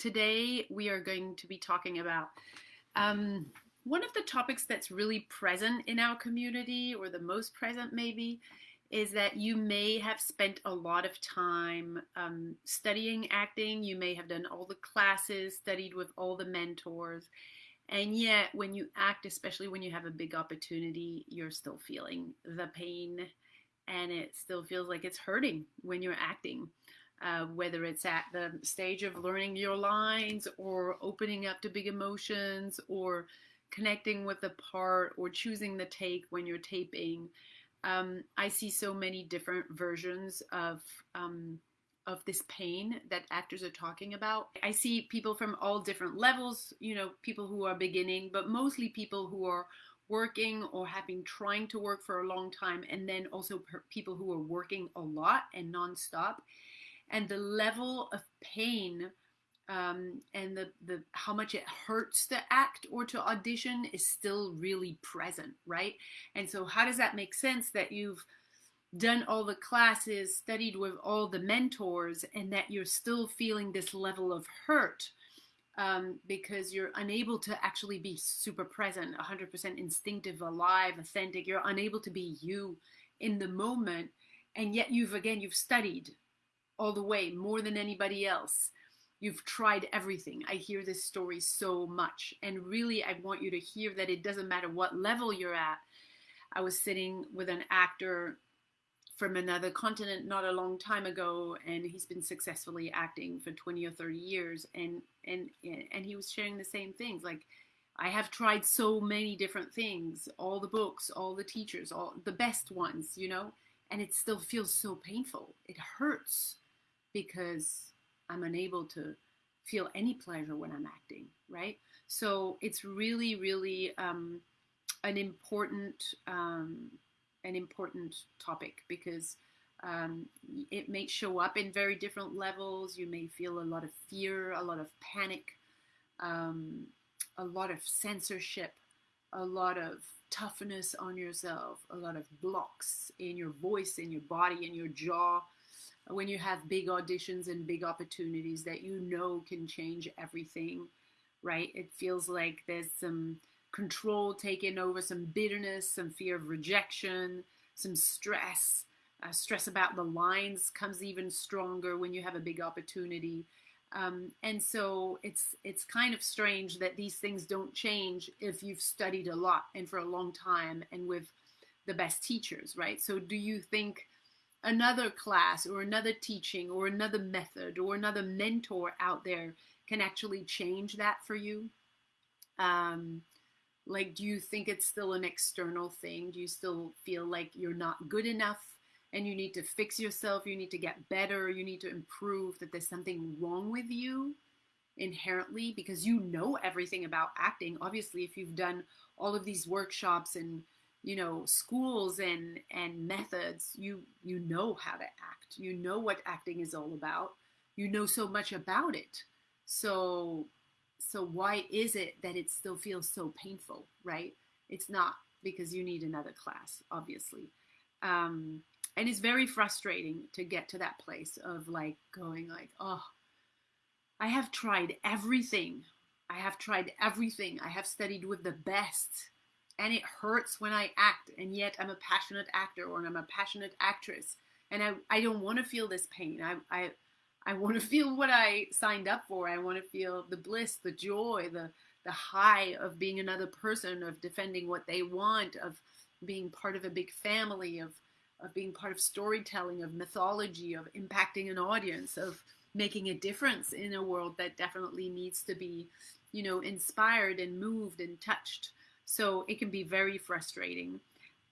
today we are going to be talking about um, one of the topics that's really present in our community, or the most present maybe, is that you may have spent a lot of time um, studying acting. You may have done all the classes, studied with all the mentors. And yet, when you act, especially when you have a big opportunity, you're still feeling the pain and it still feels like it's hurting when you're acting uh, whether it's at the stage of learning your lines or opening up to big emotions or connecting with the part or choosing the take when you're taping. Um, I see so many different versions of um, of this pain that actors are talking about. I see people from all different levels, you know, people who are beginning, but mostly people who are working or have been trying to work for a long time, and then also people who are working a lot and nonstop and the level of pain um, and the, the how much it hurts to act or to audition is still really present, right? And so how does that make sense that you've done all the classes, studied with all the mentors, and that you're still feeling this level of hurt um, because you're unable to actually be super present, 100% instinctive, alive, authentic. You're unable to be you in the moment, and yet you've again you've studied all the way more than anybody else. You've tried everything. I hear this story so much. And really, I want you to hear that it doesn't matter what level you're at. I was sitting with an actor from another continent not a long time ago and he's been successfully acting for 20 or 30 years and and and he was sharing the same things like I have tried so many different things all the books all the teachers all the best ones you know and it still feels so painful it hurts because I'm unable to feel any pleasure when I'm acting, right? So it's really, really um, an important, um, an important topic because um, it may show up in very different levels. You may feel a lot of fear, a lot of panic, um, a lot of censorship, a lot of toughness on yourself, a lot of blocks in your voice, in your body, in your jaw when you have big auditions and big opportunities that you know can change everything, right? It feels like there's some control taken over, some bitterness, some fear of rejection, some stress. Uh, stress about the lines comes even stronger when you have a big opportunity. Um, and so it's it's kind of strange that these things don't change if you've studied a lot and for a long time and with the best teachers, right? So do you think another class or another teaching or another method or another mentor out there can actually change that for you? Um, like, do you think it's still an external thing? Do you still feel like you're not good enough and you need to fix yourself? You need to get better. You need to improve, that there's something wrong with you inherently because you know everything about acting. Obviously, if you've done all of these workshops and you know schools and and methods you you know how to act. You know what acting is all about. You know so much about it. So so why is it that it still feels so painful right? It's not because you need another class obviously. Um and it's very frustrating to get to that place of like going like oh i have tried everything. I have tried everything. I have studied with the best and it hurts when I act, and yet I'm a passionate actor or I'm a passionate actress, and I, I don't want to feel this pain. I, I, I want to feel what I signed up for. I want to feel the bliss, the joy, the, the high of being another person, of defending what they want, of being part of a big family, of, of being part of storytelling, of mythology, of impacting an audience, of making a difference in a world that definitely needs to be, you know, inspired and moved and touched. So it can be very frustrating.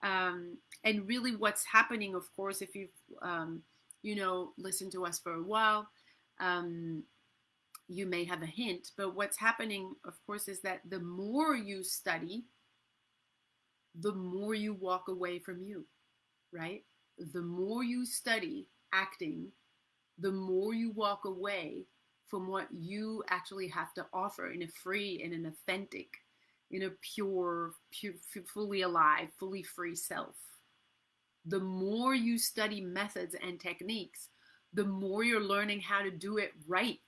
Um, and really, what's happening, of course, if you've um, you know listened to us for a while, um, you may have a hint. But what's happening, of course, is that the more you study, the more you walk away from you, right? The more you study acting, the more you walk away from what you actually have to offer in a free and an authentic in a pure, pure, fully alive, fully free self. The more you study methods and techniques, the more you're learning how to do it right.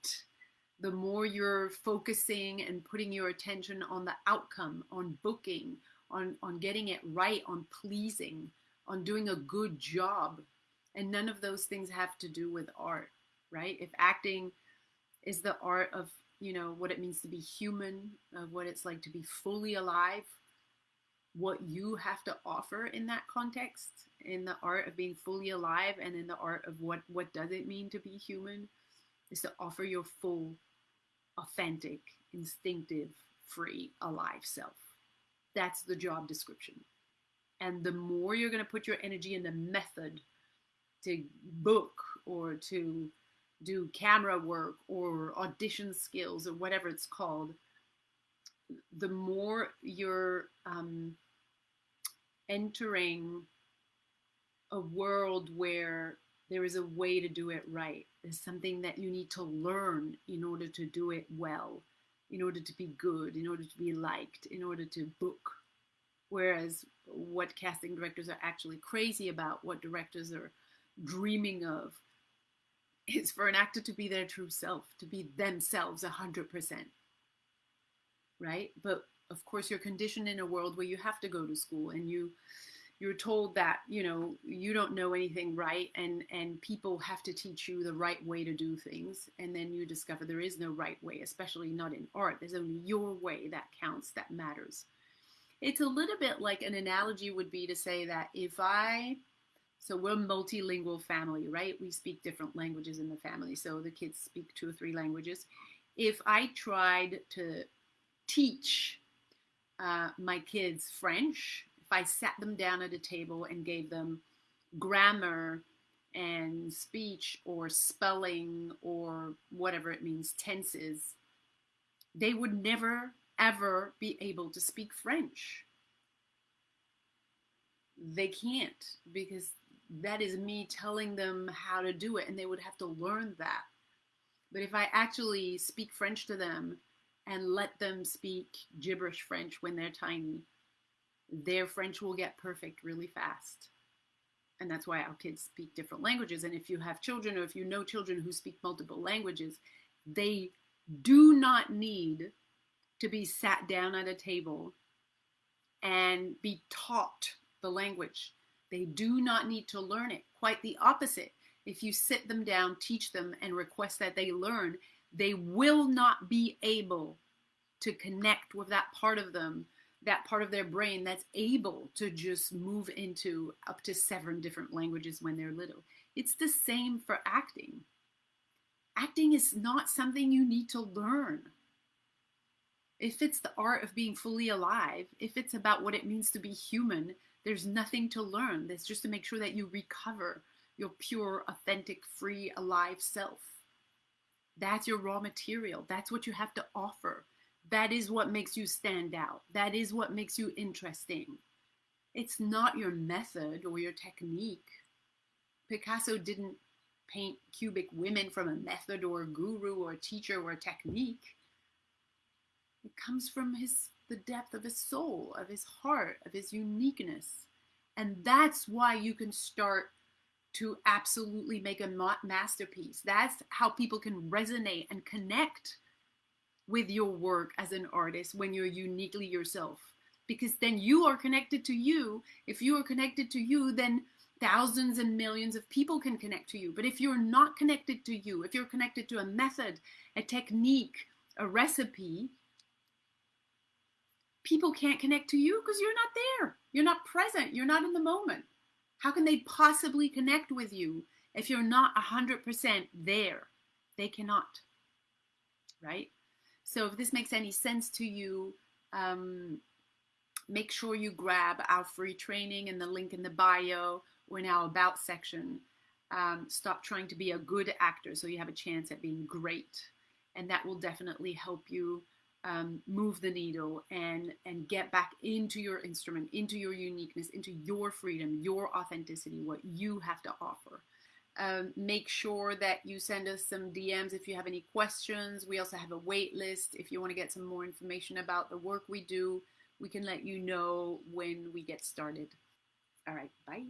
the more you're focusing and putting your attention on the outcome, on booking, on, on getting it right, on pleasing, on doing a good job. And none of those things have to do with art, right? If acting is the art of, you know, what it means to be human, of what it's like to be fully alive, what you have to offer in that context, in the art of being fully alive and in the art of what, what does it mean to be human, is to offer your full, authentic, instinctive, free, alive self. That's the job description. And the more you're going to put your energy in the method to book or to do camera work or audition skills or whatever it's called, the more you're um, entering a world where there is a way to do it right. There's something that you need to learn in order to do it well, in order to be good, in order to be liked, in order to book. Whereas what casting directors are actually crazy about, what directors are dreaming of, is for an actor to be their true self, to be themselves 100%. Right? But of course, you're conditioned in a world where you have to go to school and you you're told that you know you don't know anything right and and people have to teach you the right way to do things and then you discover there is no right way especially not in art there's only your way that counts that matters it's a little bit like an analogy would be to say that if i so we're a multilingual family, right? We speak different languages in the family. So the kids speak two or three languages. If I tried to teach uh, my kids French, if I sat them down at a table and gave them grammar and speech or spelling or whatever it means, tenses, they would never ever be able to speak French. They can't because that is me telling them how to do it and they would have to learn that. But if i actually speak french to them and let them speak gibberish french when they're tiny their french will get perfect really fast. And that's why our kids speak different languages. And if you have children or if you know children who speak multiple languages they do not need to be sat down at a table and be taught the language they do not need to learn it. Quite the opposite. If you sit them down, teach them, and request that they learn, they will not be able to connect with that part of them, that part of their brain that's able to just move into up to seven different languages when they're little. It's the same for acting. Acting is not something you need to learn. If it's the art of being fully alive, if it's about what it means to be human, there's nothing to learn. There's just to make sure that you recover your pure, authentic, free, alive self. That's your raw material. That's what you have to offer. That is what makes you stand out. That is what makes you interesting. It's not your method or your technique. Picasso didn't paint cubic women from a method or a guru or a teacher or a technique. It comes from his the depth of his soul, of his heart, of his uniqueness. And that's why you can start to absolutely make a masterpiece. That's how people can resonate and connect with your work as an artist when you're uniquely yourself. Because then you are connected to you. If you are connected to you, then thousands and millions of people can connect to you. But if you're not connected to you, if you're connected to a method, a technique, a recipe, people can't connect to you because you're not there. You're not present. You're not in the moment. How can they possibly connect with you if you're not 100% there? They cannot. Right? So, if this makes any sense to you, um, make sure you grab our free training in the link in the bio or in our About section. Um, stop trying to be a good actor so you have a chance at being great. And that will definitely help you um, move the needle and and get back into your instrument, into your uniqueness, into your freedom, your authenticity, what you have to offer. Um, make sure that you send us some DMs if you have any questions. We also have a wait list if you want to get some more information about the work we do. We can let you know when we get started. All right, bye.